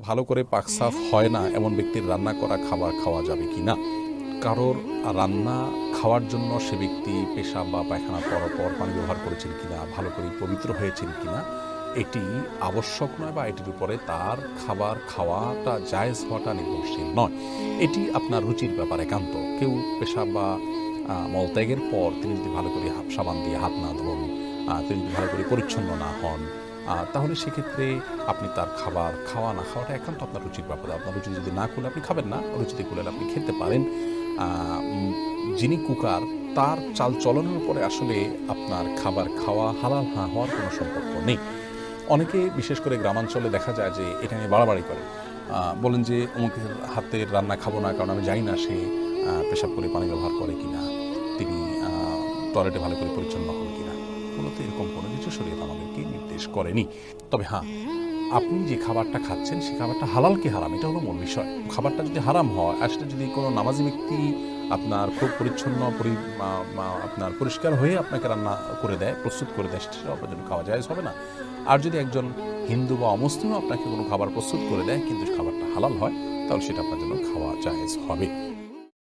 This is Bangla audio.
ভালো করে পাকসাফ হয় না এমন ব্যক্তির রান্না করা খাবার খাওয়া যাবে কি না? কারোর রান্না খাওয়ার জন্য সে ব্যক্তি পেশাব বা পায়খানা পর পর পানি ব্যবহার করেছেন কিনা ভালো করে পবিত্র হয়েছেন কিনা এটি আবশ্যক নয় বা এটির উপরে তার খাবার খাওয়াটা জায়েজ হওয়াটা নির্ভরশীল নয়। এটি আপনার রুচির ব্যাপার একান্ত। কেউ পেশাব বা মলত্যাগের পর তিনি যদি ভালো করে সাবান দিয়ে হাত না ধরুন তিনি যদি ভালো করে পরিচ্ছন্ন না হন তাহলে সেক্ষেত্রে আপনি তার খাবার, খাওয়া না খাওয়াটা একান্ত আপনার রুচির ব্যাপার। আপনার রুচি যদি না করলে আপনি খাবেন না, রুচিতে করলে আপনি খেতে পারেন। যিনি কুকার, তার চাল চলনের উপরে আসলে আপনার খাবার খাওয়া হালাল হা হওয়ার কোনো সম্পর্ক নেই। অনেকে, বিশেষ করে গ্রামাঞ্চলে দেখা যায় যে এটা নিয়ে বাড়াবাড়ি করে। বলেন যে অমুকের হাতের রান্না খাব না, কারণ আমি জানি না সে পেশাব করে পানি ব্যবহার করে কিনা। তিনি টয়লেটে ভালো করে পরিচ্ছন্ন হন কিনা। মূলত এরকম কোনো কিছু শরীর আমাদেরকে নির্দেশ করেনি। তবে হ্যাঁ আপনি যে খাবারটা খাচ্ছেন, সেই খাবারটা হালাল কি হারাম? এটা হলো মূল বিষয়। খাবারটা যদি হারাম হয়, আর সেটা যদি কোনো নামাজি ব্যক্তি আপনার খুব পরিচ্ছন্ন আপনার পরিষ্কার হয়ে আপনাকে রান্না করে দেয়, প্রস্তুত করে দেয়, সেটা আপনার জন্য খাওয়া যায় হবে না। আর যদি একজন হিন্দু বা অমুসলিমও আপনাকে কোনো খাবার প্রস্তুত করে দেয়, কিন্তু খাবারটা হালাল হয়, তাহলে সেটা আপনার জন্য খাওয়া জায়েজ হবে।